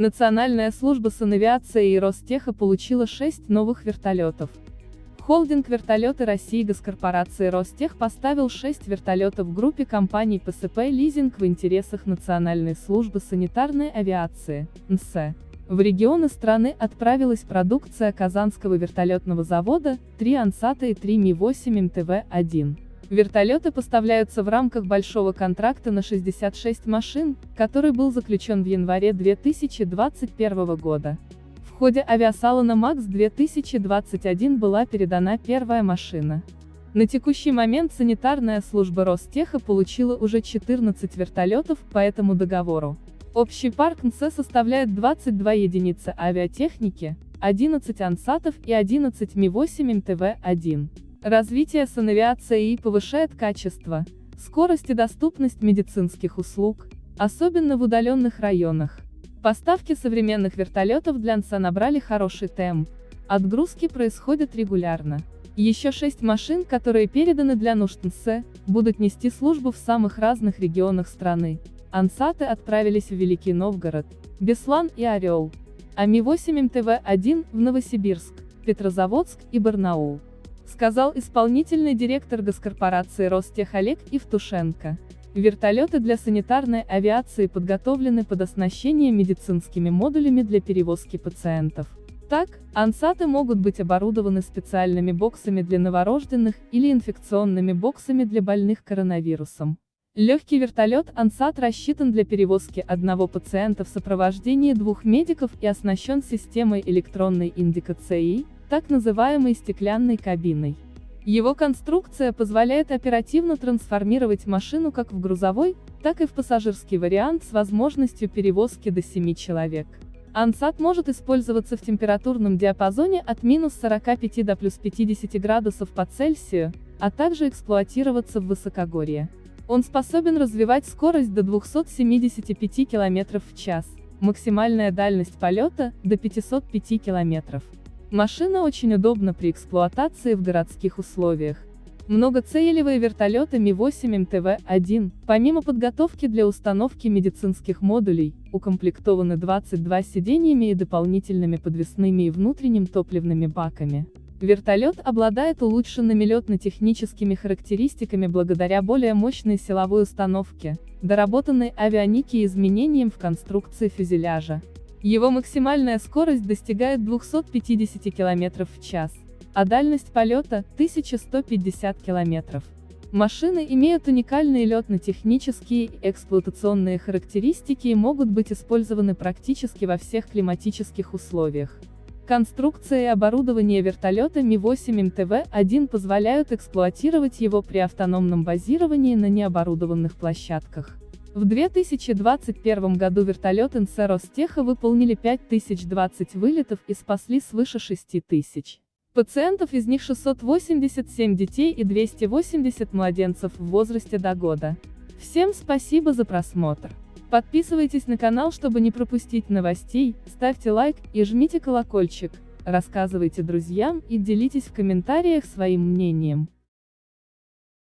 Национальная служба санавиации и Ростеха получила 6 новых вертолетов. Холдинг «Вертолеты России» госкорпорации «Ростех» поставил 6 вертолетов в группе компаний ПСП «Лизинг» в интересах Национальной службы санитарной авиации, НСЭ. В регионы страны отправилась продукция Казанского вертолетного завода, 3 «Ансата» и 3 Ми-8 МТВ-1. Вертолеты поставляются в рамках большого контракта на 66 машин, который был заключен в январе 2021 года. В ходе авиасалона МАКС 2021 была передана первая машина. На текущий момент санитарная служба Ростеха получила уже 14 вертолетов по этому договору. Общий парк НС составляет 22 единицы авиатехники, 11 ансатов и 11 Ми-8 МТВ-1. Развитие санавиации повышает качество, скорость и доступность медицинских услуг, особенно в удаленных районах. Поставки современных вертолетов для НСА набрали хороший темп. Отгрузки происходят регулярно. Еще шесть машин, которые переданы для нужд НС, будут нести службу в самых разных регионах страны. Ансаты отправились в Великий Новгород, Беслан и Орел. А Ми-8 МТВ-1 в Новосибирск, Петрозаводск и Барнаул сказал исполнительный директор госкорпорации Ростех Олег Евтушенко. Вертолеты для санитарной авиации подготовлены под оснащение медицинскими модулями для перевозки пациентов. Так, ансаты могут быть оборудованы специальными боксами для новорожденных или инфекционными боксами для больных коронавирусом. Легкий вертолет «Ансат» рассчитан для перевозки одного пациента в сопровождении двух медиков и оснащен системой электронной индикации, так называемой стеклянной кабиной. Его конструкция позволяет оперативно трансформировать машину как в грузовой, так и в пассажирский вариант с возможностью перевозки до 7 человек. Ансат может использоваться в температурном диапазоне от минус 45 до плюс 50 градусов по Цельсию, а также эксплуатироваться в высокогорье. Он способен развивать скорость до 275 км в час, максимальная дальность полета – до 505 км. Машина очень удобна при эксплуатации в городских условиях. Многоцелевые вертолеты Ми-8 МТВ-1, помимо подготовки для установки медицинских модулей, укомплектованы 22 сиденьями и дополнительными подвесными и внутренним топливными баками. Вертолет обладает улучшенными летно-техническими характеристиками благодаря более мощной силовой установке, доработанной авионики и изменениям в конструкции фюзеляжа. Его максимальная скорость достигает 250 км в час, а дальность полета – 1150 км. Машины имеют уникальные летно-технические и эксплуатационные характеристики и могут быть использованы практически во всех климатических условиях. Конструкция и оборудование вертолета Ми-8 МТВ-1 позволяют эксплуатировать его при автономном базировании на необорудованных площадках. В 2021 году вертолеты НС Ростеха выполнили 5020 вылетов и спасли свыше 6000 пациентов, из них 687 детей и 280 младенцев в возрасте до года. Всем спасибо за просмотр. Подписывайтесь на канал, чтобы не пропустить новостей, ставьте лайк и жмите колокольчик, рассказывайте друзьям и делитесь в комментариях своим мнением.